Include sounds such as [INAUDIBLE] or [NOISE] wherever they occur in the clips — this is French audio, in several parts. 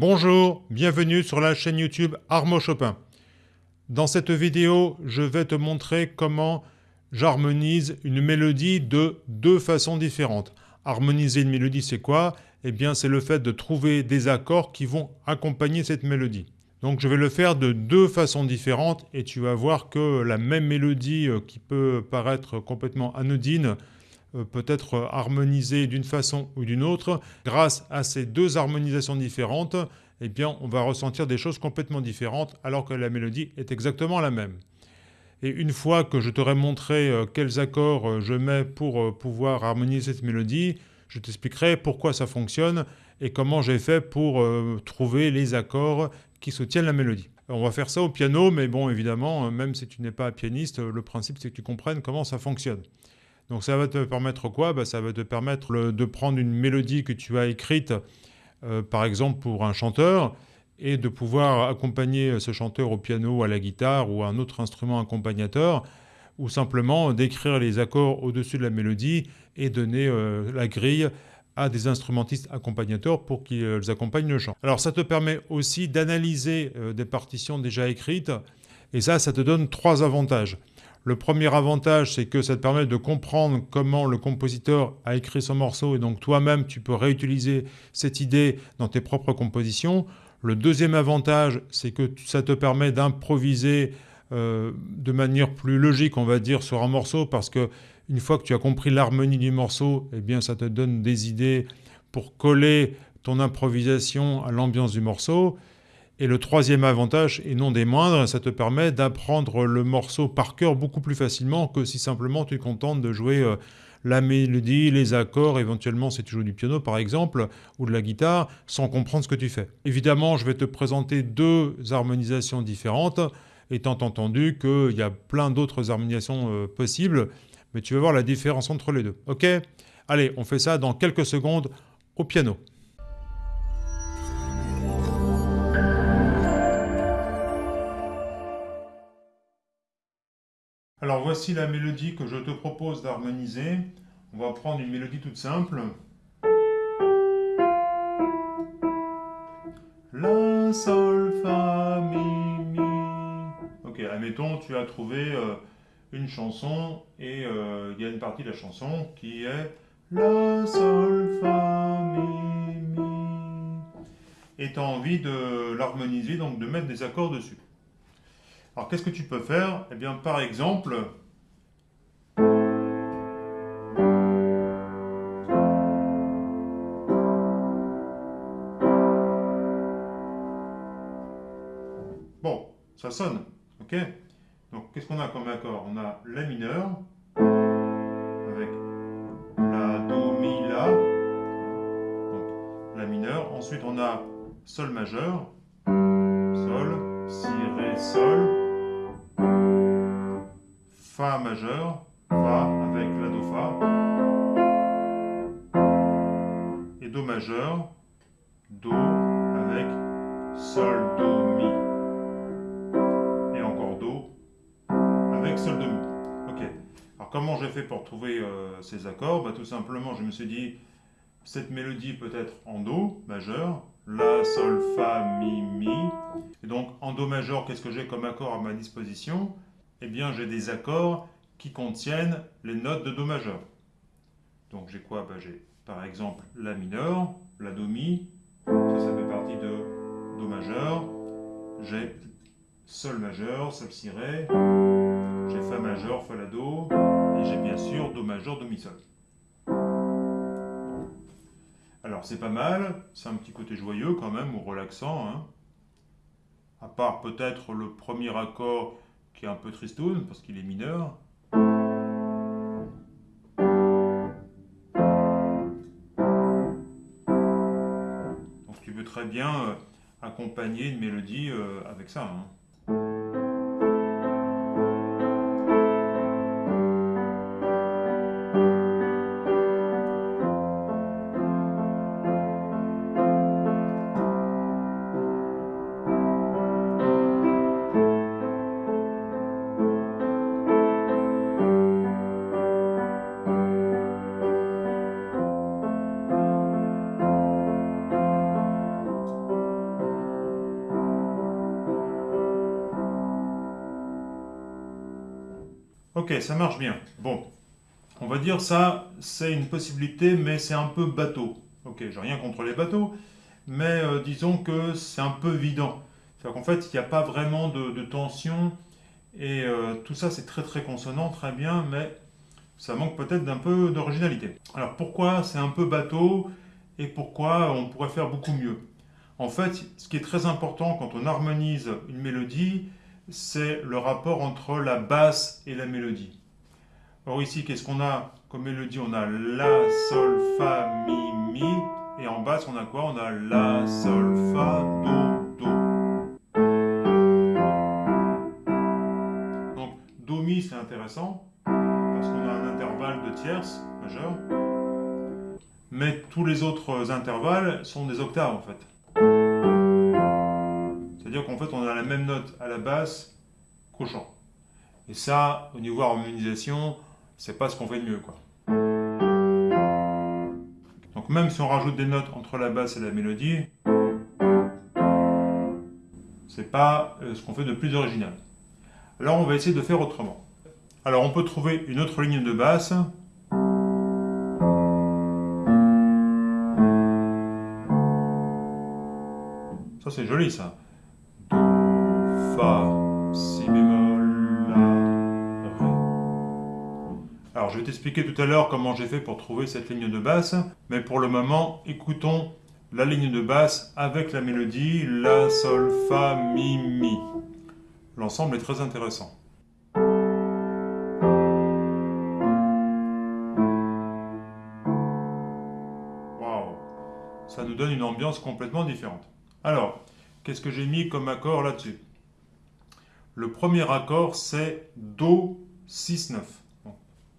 Bonjour, bienvenue sur la chaîne YouTube Armo Chopin. Dans cette vidéo, je vais te montrer comment j'harmonise une mélodie de deux façons différentes. Harmoniser une mélodie, c'est quoi? Eh bien, c'est le fait de trouver des accords qui vont accompagner cette mélodie. Donc je vais le faire de deux façons différentes et tu vas voir que la même mélodie euh, qui peut paraître complètement anodine euh, peut être harmonisée d'une façon ou d'une autre. Grâce à ces deux harmonisations différentes, eh bien, on va ressentir des choses complètement différentes alors que la mélodie est exactement la même. Et une fois que je t'aurai montré euh, quels accords euh, je mets pour pouvoir harmoniser cette mélodie, je t'expliquerai pourquoi ça fonctionne et comment j'ai fait pour trouver les accords qui soutiennent la mélodie. On va faire ça au piano, mais bon, évidemment, même si tu n'es pas pianiste, le principe c'est que tu comprennes comment ça fonctionne. Donc ça va te permettre quoi? Bah, Ça va te permettre de prendre une mélodie que tu as écrite, euh, par exemple pour un chanteur, et de pouvoir accompagner ce chanteur au piano, à la guitare ou à un autre instrument accompagnateur, ou simplement d'écrire les accords au-dessus de la mélodie et donner euh, la grille à des instrumentistes accompagnateurs pour qu'ils accompagnent le chant. Alors ça te permet aussi d'analyser euh, des partitions déjà écrites, et ça, ça te donne trois avantages. Le premier avantage, c'est que ça te permet de comprendre comment le compositeur a écrit son morceau et donc toi-même, tu peux réutiliser cette idée dans tes propres compositions. Le deuxième avantage, c'est que ça te permet d'improviser euh, de manière plus logique, on va dire, sur un morceau parce que une fois que tu as compris l'harmonie du morceau, eh bien, ça te donne des idées pour coller ton improvisation à l'ambiance du morceau. Et le troisième avantage, et non des moindres, ça te permet d'apprendre le morceau par cœur beaucoup plus facilement que si simplement tu es contente de jouer euh, la mélodie, les accords, éventuellement si tu joues du piano par exemple, ou de la guitare, sans comprendre ce que tu fais. Évidemment, je vais te présenter deux harmonisations différentes, étant entendu qu'il y a plein d'autres harmonisations euh, possibles, mais tu vas voir la différence entre les deux. Ok? Allez, on fait ça dans quelques secondes au piano. Alors voici la mélodie que je te propose d'harmoniser. On va prendre une mélodie toute simple. La, sol, fa, mi, mi. Ok, admettons, tu as trouvé euh, une chanson et euh, il y a une partie de la chanson qui est La, sol, fa, mi, mi. Et tu as envie de l'harmoniser, donc de mettre des accords dessus. Alors qu'est-ce que tu peux faire? Eh bien par exemple, Bon, ça sonne, ok? Donc qu'est-ce qu'on a comme accord? On a La mineur, avec La, Do, Mi, La, donc La mineur. Ensuite on a Sol majeur, Sol, Si, Ré, Sol, Fa majeur, Fa avec la Do Fa, et Do majeur, Do avec Sol, Do, Mi, et encore Do avec Sol, Do, Mi. Ok. Alors comment j'ai fait pour trouver euh, ces accords? Bah, Tout simplement, je me suis dit, cette mélodie peut être en Do majeur, La, Sol, Fa, Mi, Mi. Et donc en Do majeur, qu'est-ce que j'ai comme accord à ma disposition? Eh bien j'ai des accords qui contiennent les notes de Do majeur. Donc j'ai quoi? Ben, J'ai par exemple La mineur, La Do mi, ça, fait partie de Do majeur. J'ai Sol majeur, Sol si Ré, j'ai Fa majeur, Fa la Do, et j'ai bien sûr Do majeur, Do mi Sol. Alors c'est pas mal, c'est un petit côté joyeux quand même, ou relaxant. Hein. À part peut-être le premier accord qui est un peu tristoun parce qu'il est mineur. Donc tu peux très bien euh, accompagner une mélodie euh, avec ça. Hein. Ok, ça marche bien. Bon, on va dire ça, c'est une possibilité, mais c'est un peu bateau. Ok, j'ai rien contre les bateaux, mais euh, disons que c'est un peu évident. C'est-à-dire qu'en fait, il n'y a pas vraiment de, tension, et euh, tout ça c'est très très consonant, très bien, mais ça manque peut-être d'un peu d'originalité. Alors pourquoi c'est un peu bateau, et pourquoi on pourrait faire beaucoup mieux? En fait, ce qui est très important quand on harmonise une mélodie, c'est le rapport entre la basse et la mélodie. Or ici, qu'est-ce qu'on a comme mélodie? On a La, Sol, Fa, Mi, Mi. Et en basse, on a quoi? On a La, Sol, Fa, Do, Do. Donc, Do, Mi, c'est intéressant, parce qu'on a un intervalle de tierces majeur. Mais tous les autres intervalles sont des octaves, en fait. C'est-à-dire qu'en fait, on a la même note à la basse qu'au chant. Et ça, au niveau harmonisation, c'est pas ce qu'on fait de mieux. Quoi. Donc même si on rajoute des notes entre la basse et la mélodie, c'est pas euh, ce qu'on fait de plus original. Alors on va essayer de faire autrement. Alors on peut trouver une autre ligne de basse. Ça c'est joli ça. Alors je vais t'expliquer tout à l'heure comment j'ai fait pour trouver cette ligne de basse, mais pour le moment, écoutons la ligne de basse avec la mélodie La, Sol, Fa, Mi, Mi. L'ensemble est très intéressant. Waouh Ça nous donne une ambiance complètement différente. Alors, qu'est-ce que j'ai mis comme accord là-dessus? Le premier accord, c'est Do 6-9.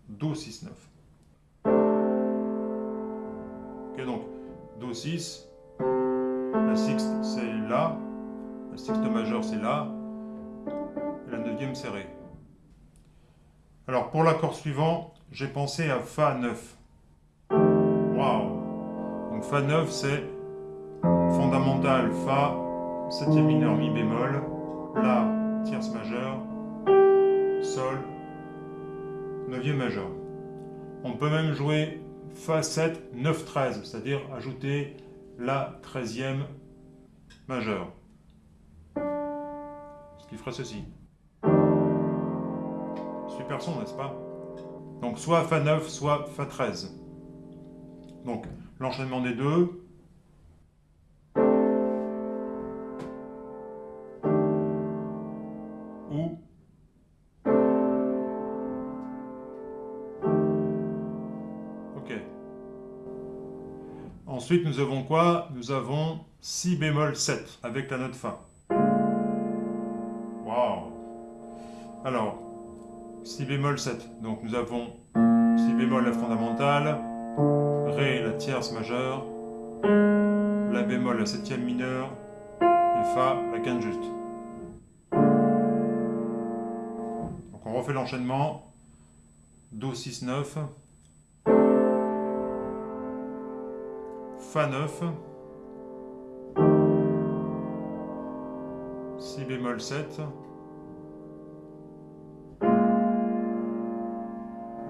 Do 6-9. Ok, donc Do 6, la sixte c'est La, la sixte majeure c'est La, et la neuvième c'est Ré. Alors pour l'accord suivant, j'ai pensé à Fa 9. Waouh Donc Fa 9 c'est fondamental Fa, septième mineur Mi bémol, La, tierce majeure, Sol, neuvième majeur. On peut même jouer Fa 7, 9, 13, c'est-à-dire ajouter la treizième majeure. Ce qui ferait ceci. Super son, n'est-ce pas? Donc soit Fa 9, soit Fa 13. Donc l'enchaînement des deux, Ensuite, nous avons quoi? Nous avons Si bémol 7 avec la note Fa. Waouh Alors, Si bémol 7. Donc nous avons Si bémol la fondamentale, Ré la tierce majeure, La bémol la septième mineure, et Fa la quinte juste. Donc on refait l'enchaînement. Do 6 9. Fa 9, Si bémol 7,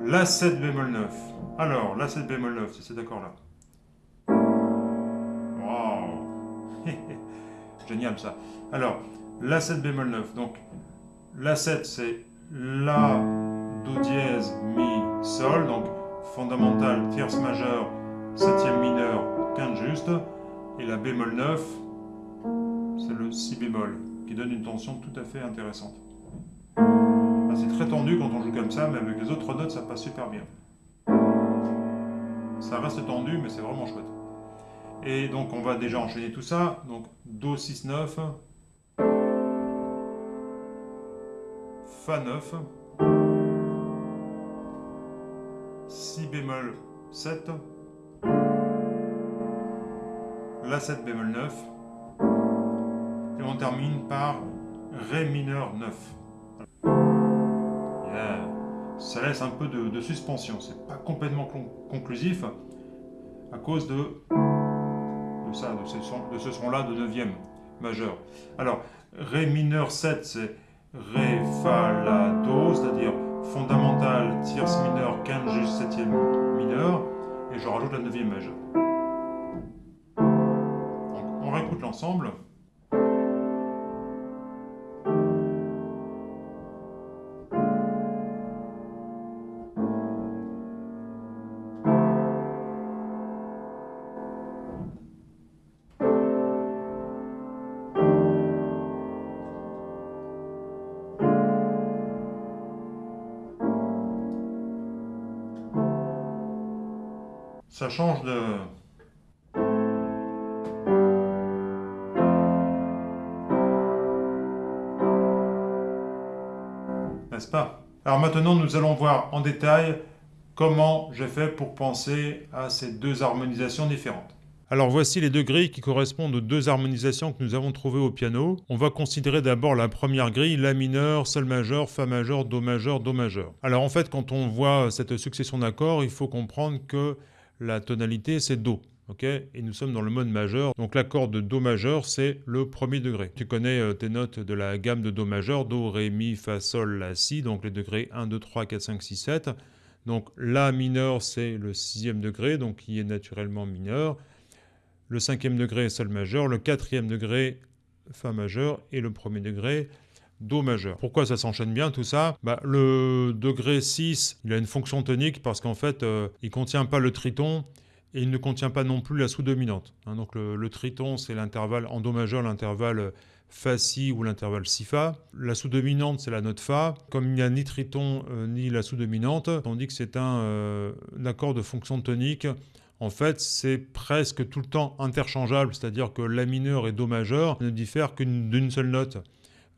La 7 bémol 9. Alors, La 7 bémol 9, c'est cet accord-là. Wow [LAUGHS] Génial ça. Alors, La 7 bémol 9. Donc, La 7, c'est La, Do dièse, Mi, Sol. Donc, fondamental, tierce majeure, septième mineur, quinte juste, et la bémol 9, c'est le si bémol, qui donne une tension tout à fait intéressante. c'est très tendu quand on joue comme ça, mais avec les autres notes, ça passe super bien. Ça reste tendu, mais c'est vraiment chouette. Et donc on va déjà enchaîner tout ça. Donc Do 6 9, Fa 9, Si bémol 7, la 7 bémol 9, et on termine par Ré mineur 9. Ça laisse un peu de, suspension, c'est pas complètement conclusif à cause de, ça, de ce, son, de ce son-là de 9e majeur. Alors, Ré mineur 7, c'est Ré, Fa, La, Do, c'est-à-dire fondamentale, tierce mineure, quinte juste septième mineur, et je rajoute la neuvième majeure. Réécoute l'ensemble. ça change de... Alors maintenant, nous allons voir en détail comment j'ai fait pour penser à ces deux harmonisations différentes. Alors voici les deux grilles qui correspondent aux deux harmonisations que nous avons trouvées au piano. On va considérer d'abord la première grille, La mineur, Sol majeur, Fa majeur, Do majeur, Do majeur. Alors en fait, quand on voit cette succession d'accords, il faut comprendre que la tonalité c'est Do. Et nous sommes dans le mode majeur, donc l'accord de Do majeur c'est le premier degré. Tu connais euh, tes notes de la gamme de Do majeur, Do, Ré, Mi, Fa, Sol, La, Si, donc les degrés 1, 2, 3, 4, 5, 6, 7. Donc La mineur c'est le sixième degré, donc qui est naturellement mineur. Le cinquième degré Sol majeur, le quatrième degré Fa majeur et le premier degré Do majeur. Pourquoi ça s'enchaîne bien tout ça? Bah, Le degré 6, il a une fonction tonique parce qu'en fait, euh, il ne contient pas le triton et il ne contient pas non plus la sous-dominante. Hein. donc le, triton, c'est l'intervalle en Do majeur, l'intervalle Fa-Si ou l'intervalle Si-Fa. La sous-dominante, c'est la note Fa. Comme il n'y a ni triton euh, ni la sous-dominante, on dit que c'est un, euh, un accord de fonction tonique en fait, c'est presque tout le temps interchangeable, c'est-à-dire que La mineur et Do majeur ne diffèrent qu'une seule note.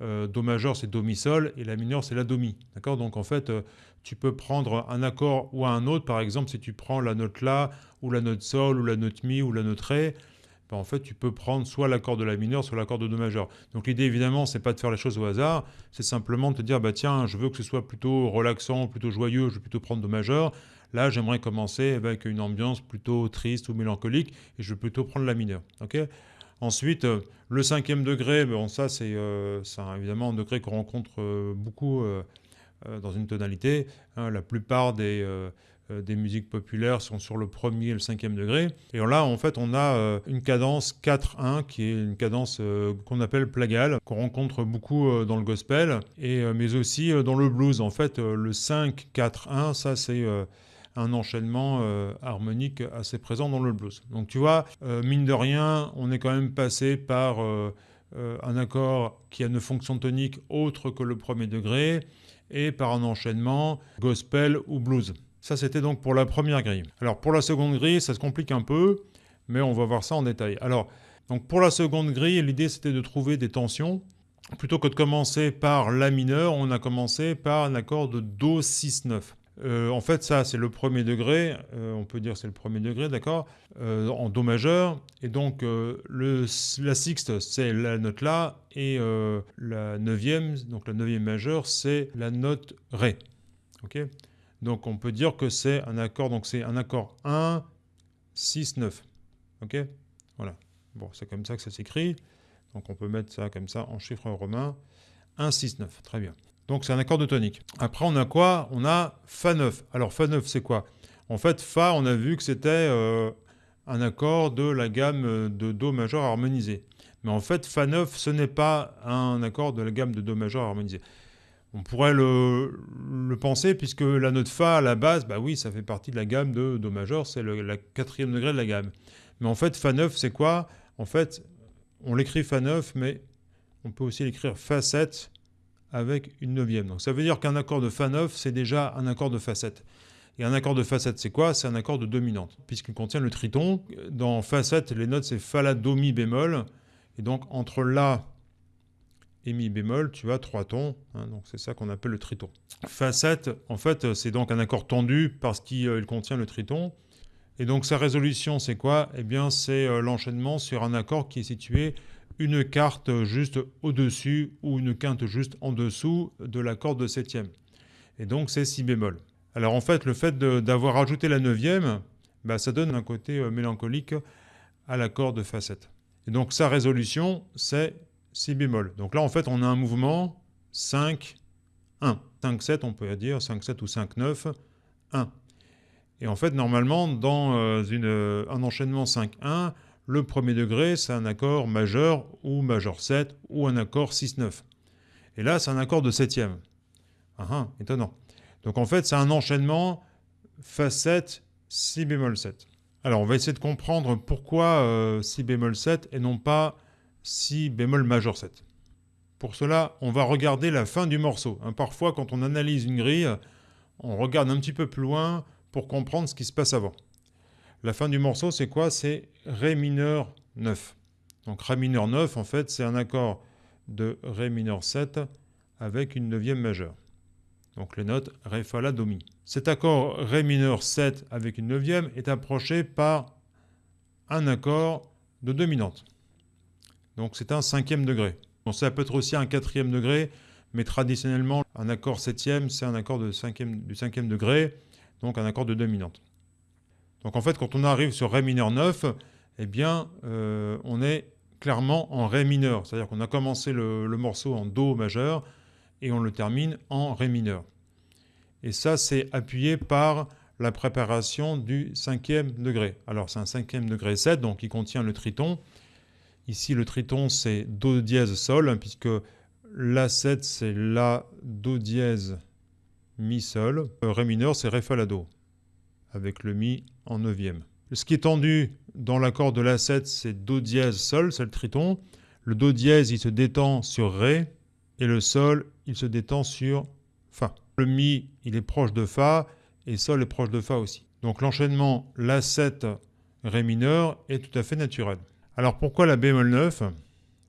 Euh, do majeur c'est do mi sol et la mineure c'est la do mi. D'accord? Donc en fait, euh, tu peux prendre un accord ou un autre. Par exemple, si tu prends la note la ou la note sol ou la note mi ou la note ré, ben, en fait, tu peux prendre soit l'accord de la mineure, soit l'accord de do majeur. Donc l'idée évidemment, c'est pas de faire les choses au hasard, c'est simplement de te dire bah tiens, je veux que ce soit plutôt relaxant, plutôt joyeux, je vais plutôt prendre do majeur. Là, j'aimerais commencer avec une ambiance plutôt triste ou mélancolique et je vais plutôt prendre la mineure. OK? Ensuite, euh, le cinquième degré, bon, ça c'est euh, évidemment un degré qu'on rencontre euh, beaucoup dans une tonalité. Hein. la plupart des, des musiques populaires sont sur le premier et le cinquième degré. Et là, en fait, on a une cadence 4-1 qui est une cadence qu'on appelle plagale, qu'on rencontre beaucoup dans le gospel, et, mais aussi dans le blues. En fait, le 5-4-1, ça c'est un enchaînement euh, harmonique assez présent dans le blues. Donc tu vois, euh, mine de rien, on est quand même passé par euh, un accord qui a une fonction tonique autre que le premier degré et par un enchaînement gospel ou blues. Ça, c'était donc pour la première grille. Alors, pour la seconde grille, ça se complique un peu, mais on va voir ça en détail. Alors, donc pour la seconde grille, l'idée, c'était de trouver des tensions. Plutôt que de commencer par La mineur, on a commencé par un accord de Do 6-9. Euh, en fait, ça, c'est le premier degré, euh, on peut dire c'est le premier degré, d'accord, euh, en Do majeur. Et donc, la sixte, c'est la note La, et la neuvième, donc la neuvième majeure, c'est la note Ré. Ok Donc, on peut dire que c'est un accord, donc c'est un accord 1, 6, 9. Ok Voilà. Bon, c'est comme ça que ça s'écrit. Donc, on peut mettre ça comme ça en chiffre romain. 1, 6, 9. Très bien. Donc c'est un accord de tonique. Après on a quoi? On a Fa9. Alors Fa9 c'est quoi? En fait Fa on a vu que c'était euh, un accord de la gamme de Do majeur harmonisé. Mais en fait Fa9 ce n'est pas un accord de la gamme de Do majeur harmonisé. On pourrait le, penser puisque la note Fa à la base, bah oui ça fait partie de la gamme de Do majeur, c'est le quatrième degré de la gamme. Mais en fait Fa9 c'est quoi? En fait on l'écrit Fa9 mais on peut aussi l'écrire Fa7 avec une neuvième. Donc ça veut dire qu'un accord de Fa9, c'est déjà un accord de Fa7. Et un accord de Fa7, c'est quoi? C'est un accord de dominante, puisqu'il contient le triton. Dans Fa7, les notes, c'est Fa, La, Do, Mi bémol. Et donc, entre La et Mi bémol, tu as trois tons. Hein, donc, c'est ça qu'on appelle le triton. Fa7, en fait, c'est donc un accord tendu parce qu'il euh, contient le triton. Et donc, sa résolution, c'est quoi? Eh bien, c'est euh, l'enchaînement sur un accord qui est situé une carte juste au-dessus ou une quinte juste en dessous de l'accord de septième. Et donc c'est si bémol. Alors en fait, le fait d'avoir ajouté la neuvième, bah, ça donne un côté euh, mélancolique à l'accord de facette. Et donc sa résolution, c'est si bémol. Donc là, en fait, on a un mouvement 5, 1. 5-7, on peut dire 5-7 ou 5-9, 1. Et en fait, normalement, dans euh, une, un enchaînement 5-1, le premier degré, c'est un accord majeur ou majeur 7 ou un accord 6-9. Et là, c'est un accord de septième. Ah, ah, étonnant. Donc en fait, c'est un enchaînement Fa 7, Si bémol 7. Alors on va essayer de comprendre pourquoi euh, Si bémol 7 et non pas Si bémol majeur 7. Pour cela, on va regarder la fin du morceau. Hein, parfois, quand on analyse une grille, on regarde un petit peu plus loin pour comprendre ce qui se passe avant. La fin du morceau, c'est quoi? C'est Ré mineur 9. Donc Ré mineur 9, en fait, c'est un accord de Ré mineur 7 avec une neuvième majeure. Donc les notes Ré, Fa, La, Do, Mi. Cet accord Ré mineur 7 avec une neuvième est approché par un accord de dominante. Donc c'est un cinquième degré. Bon, ça peut être aussi un quatrième degré, mais traditionnellement, un accord septième, c'est un accord de cinquième, du cinquième degré, donc un accord de dominante. Donc en fait, quand on arrive sur Ré mineur 9, eh bien, euh, on est clairement en Ré mineur. C'est-à-dire qu'on a commencé le, morceau en Do majeur et on le termine en Ré mineur. Et ça, c'est appuyé par la préparation du cinquième degré. Alors c'est un cinquième degré 7, donc il contient le triton. Ici, le triton, c'est Do dièse Sol, hein, puisque La7, c'est La, Do dièse, Mi, Sol. Euh, ré mineur, c'est Ré, Fa, La, Do, avec le Mi en neuvième. Ce qui est tendu dans l'accord de La7, c'est Do dièse, Sol, c'est le triton. Le Do dièse, il se détend sur Ré, et le Sol, il se détend sur Fa. Le Mi, il est proche de Fa, et Sol est proche de Fa aussi. Donc l'enchaînement La7, Ré mineur est tout à fait naturel. Alors pourquoi la bémol 9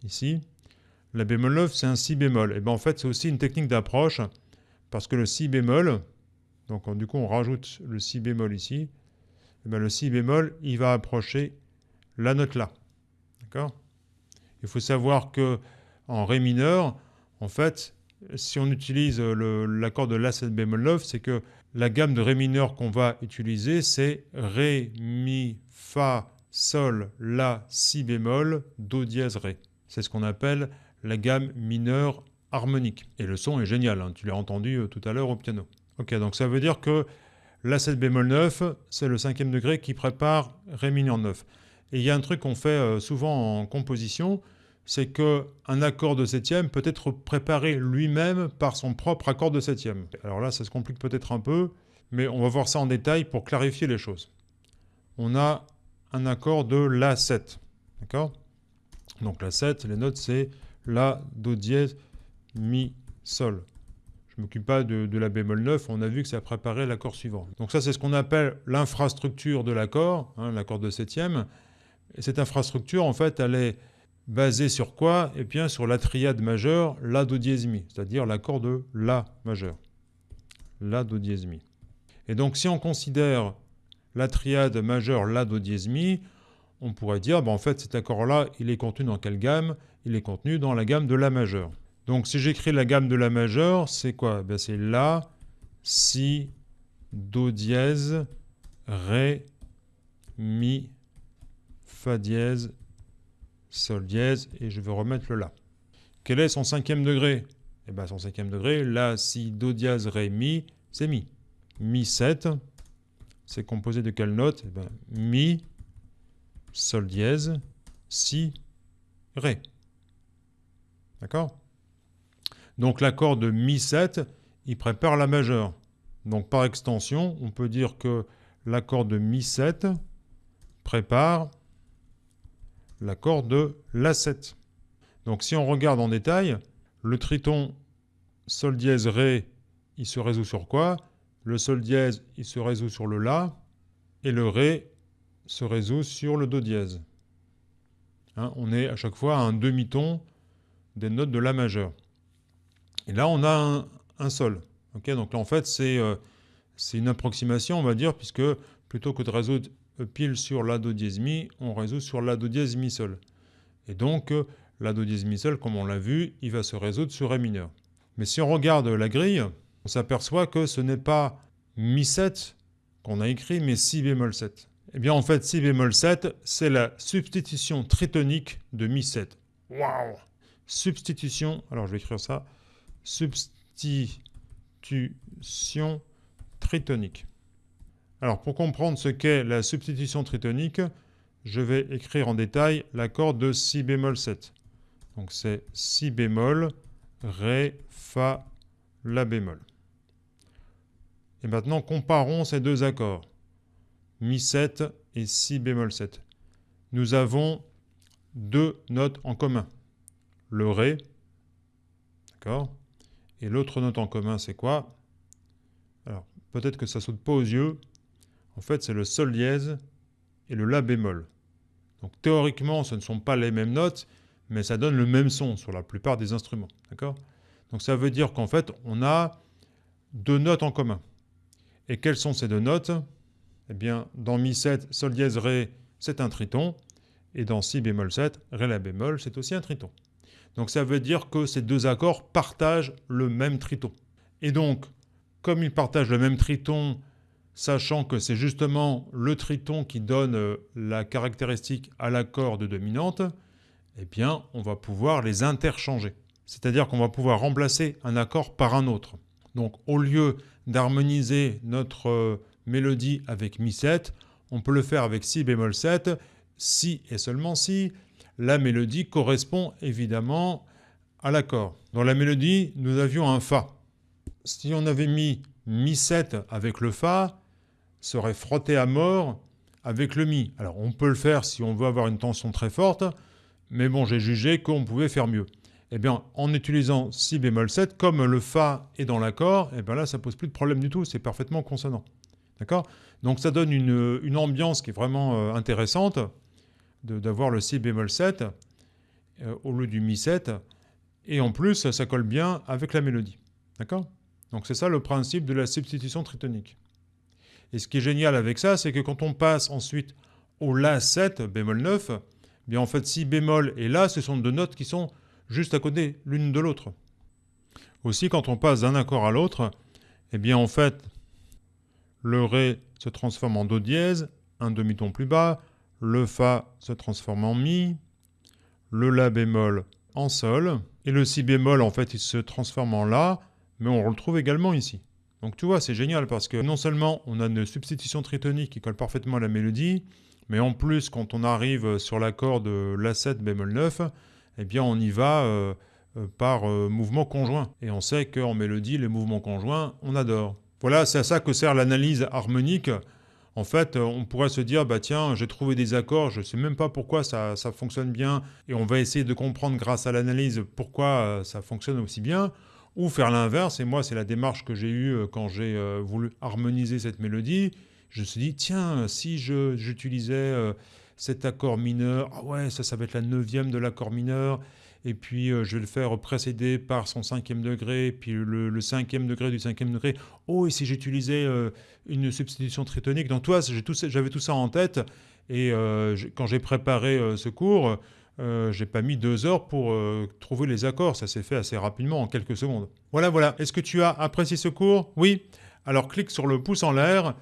ici? La bémol 9 c'est un si bémol. Et bien en fait c'est aussi une technique d'approche parce que le si bémol, donc du coup on rajoute le si bémol ici, bien le si bémol il va approcher la note là. D'accord? Il faut savoir que en ré mineur, en fait, si on utilise l'accord de la 7 bémol 9, c'est que la gamme de ré mineur qu'on va utiliser, c'est ré, mi, fa, Sol, La, Si bémol, Do dièse, Ré. C'est ce qu'on appelle la gamme mineure harmonique. Et le son est génial, hein. tu l'as entendu euh, tout à l'heure au piano. Ok, donc ça veut dire que La 7 bémol 9, c'est le cinquième degré qui prépare Ré mineur 9. Et il y a un truc qu'on fait euh, souvent en composition, c'est qu'un accord de septième peut être préparé lui-même par son propre accord de septième. Alors là, ça se complique peut-être un peu, mais on va voir ça en détail pour clarifier les choses. On a un accord de La7. D'accord? Donc La 7, les notes, c'est La, Do dièse, Mi, Sol. Je ne m'occupe pas de, la bémol 9, on a vu que ça préparait l'accord suivant. Donc ça, c'est ce qu'on appelle l'infrastructure de l'accord, hein, l'accord de septième. Et cette infrastructure, en fait, elle est basée sur quoi? Eh bien, sur la triade majeure, La, Do dièse, Mi, c'est-à-dire l'accord de La majeur. La, Do dièse, Mi. Et donc, si on considère la triade majeure La, Do dièse Mi, on pourrait dire, ben, en fait, cet accord-là, il est contenu dans quelle gamme? Il est contenu dans la gamme de La majeure. Donc si j'écris la gamme de La majeure, c'est quoi? Ben, C'est La, Si, Do dièse, Ré, Mi, Fa dièse, Sol dièse, et je vais remettre le La. Quel est son cinquième degré? Eh bien son cinquième degré, La, Si, Do dièse, Ré, Mi, c'est Mi. Mi 7, c'est composé de quelle note? Eh ben, Mi, Sol dièse, Si, Ré. D'accord? Donc l'accord de Mi 7, il prépare la majeure. Donc par extension, on peut dire que l'accord de Mi 7 prépare l'accord de La 7. Donc si on regarde en détail, le triton Sol dièse Ré, il se résout sur quoi? Le Sol dièse, il se résout sur le La, et le Ré se résout sur le Do dièse. Hein, on est à chaque fois à un demi-ton des notes de La majeur. Et là, on a un, Sol. donc là, en fait, euh, c'est une approximation, on va dire, puisque plutôt que de résoudre pile sur La Do dièse Mi, on résout sur La Do dièse Mi Sol. Et donc, La Do dièse Mi Sol, comme on l'a vu, il va se résoudre sur Ré mineur. Mais si on regarde la grille, on s'aperçoit que ce n'est pas Mi 7 qu'on a écrit, mais Si bémol 7. Eh bien, en fait, Si bémol 7, c'est la substitution tritonique de Mi 7. Waouh Substitution, alors je vais écrire ça, substitution tritonique. Alors pour comprendre ce qu'est la substitution tritonique, je vais écrire en détail l'accord de si bémol 7. Donc c'est si bémol, ré, fa, la bémol. Et maintenant comparons ces deux accords, mi 7 et si bémol 7. Nous avons deux notes en commun. Le ré, d'accord Et l'autre note en commun, c'est quoi? Alors, peut-être que ça saute pas aux yeux. En fait, c'est le sol dièse et le la bémol. Donc théoriquement, ce ne sont pas les mêmes notes, mais ça donne le même son sur la plupart des instruments. Donc ça veut dire qu'en fait, on a deux notes en commun. Et quelles sont ces deux notes? Eh bien, dans Mi 7, Sol dièse Ré, c'est un triton. Et dans Si bémol 7, Ré la bémol, c'est aussi un triton. Donc ça veut dire que ces deux accords partagent le même triton. Et donc, comme ils partagent le même triton, sachant que c'est justement le triton qui donne euh, la caractéristique à l'accord de dominante, eh bien, on va pouvoir les interchanger. C'est-à-dire qu'on va pouvoir remplacer un accord par un autre. Donc, au lieu d'harmoniser notre euh, mélodie avec Mi 7, on peut le faire avec Si bémol 7, Si et seulement Si, la mélodie correspond évidemment à l'accord. Dans la mélodie, nous avions un Fa. Si on avait mis Mi 7 avec le Fa, serait frotté à mort avec le Mi. Alors on peut le faire si on veut avoir une tension très forte, mais bon, j'ai jugé qu'on pouvait faire mieux. Eh bien, en utilisant Si bémol 7, comme le Fa est dans l'accord, eh bien là, ça pose plus de problème du tout, c'est parfaitement consonant. D'accord? Donc ça donne une, ambiance qui est vraiment euh, intéressante d'avoir le Si bémol 7 euh, au lieu du Mi 7. Et en plus, ça colle bien avec la mélodie. D'accord? Donc c'est ça le principe de la substitution tritonique. Et ce qui est génial avec ça, c'est que quand on passe ensuite au La 7, bémol 9, eh bien en fait Si bémol et La, ce sont deux notes qui sont juste à côté l'une de l'autre. Aussi, quand on passe d'un accord à l'autre, eh bien en fait, le Ré se transforme en Do dièse, un demi-ton plus bas, le Fa se transforme en Mi, le La bémol en Sol, et le Si bémol, en fait, il se transforme en La, mais on le retrouve également ici. Donc tu vois, c'est génial parce que non seulement on a une substitution tritonique qui colle parfaitement à la mélodie, mais en plus, quand on arrive sur l'accord de La7 bémol 9, eh bien on y va euh, euh, par euh, mouvement conjoint. Et on sait qu'en mélodie, les mouvements conjoints, on adore. Voilà, c'est à ça que sert l'analyse harmonique. En fait, on pourrait se dire, bah tiens, j'ai trouvé des accords, je ne sais même pas pourquoi ça, ça, fonctionne bien, et on va essayer de comprendre grâce à l'analyse pourquoi ça fonctionne aussi bien, ou faire l'inverse, et moi c'est la démarche que j'ai eue quand j'ai voulu harmoniser cette mélodie, je me suis dit, tiens, si j'utilisais cet accord mineur, ah ouais, ça, ça va être la neuvième de l'accord mineur, et puis euh, je vais le faire précéder par son cinquième degré, puis le, cinquième degré du cinquième degré. Oh, et si j'utilisais euh, une substitution tritonique, donc toi, j'avais tout ça en tête, et euh, quand j'ai préparé ce cours, j'ai pas mis deux heures pour trouver les accords, ça s'est fait assez rapidement, en quelques secondes. Voilà, voilà. Est-ce que tu as apprécié ce cours? Oui Alors clique sur le pouce en l'air,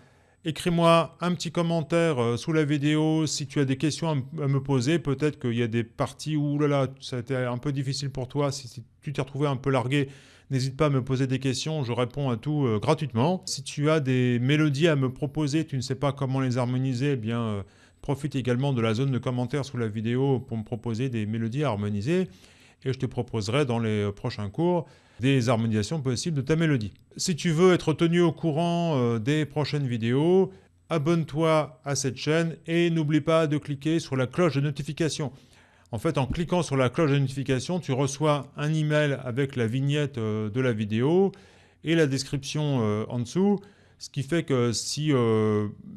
Écris-moi un petit commentaire euh, sous la vidéo si tu as des questions à me poser. Peut-être qu'il y a des parties où là, là, ça a été un peu difficile pour toi. Si, tu t'es retrouvé un peu largué, n'hésite pas à me poser des questions. Je réponds à tout euh, gratuitement. Si tu as des mélodies à me proposer, tu ne sais pas comment les harmoniser, eh bien, euh, profite également de la zone de commentaires sous la vidéo pour me proposer des mélodies à harmoniser. Et je te proposerai dans les prochains cours des harmonisations possibles de ta mélodie. Si tu veux être tenu au courant euh, des prochaines vidéos, abonne-toi à cette chaîne et n'oublie pas de cliquer sur la cloche de notification. En fait, en cliquant sur la cloche de notification, tu reçois un email avec la vignette euh, de la vidéo et la description euh, en dessous. Ce qui fait que si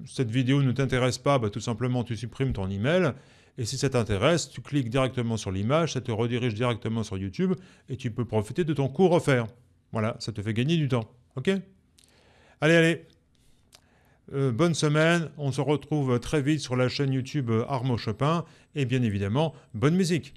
cette vidéo ne t'intéresse pas, bah, tout simplement tu supprimes ton email et si ça t'intéresse, tu cliques directement sur l'image, ça te redirige directement sur YouTube et tu peux profiter de ton cours offert. Voilà, ça te fait gagner du temps. Ok? Allez, allez euh, bonne semaine, on se retrouve très vite sur la chaîne YouTube Armo Chopin et bien évidemment, bonne musique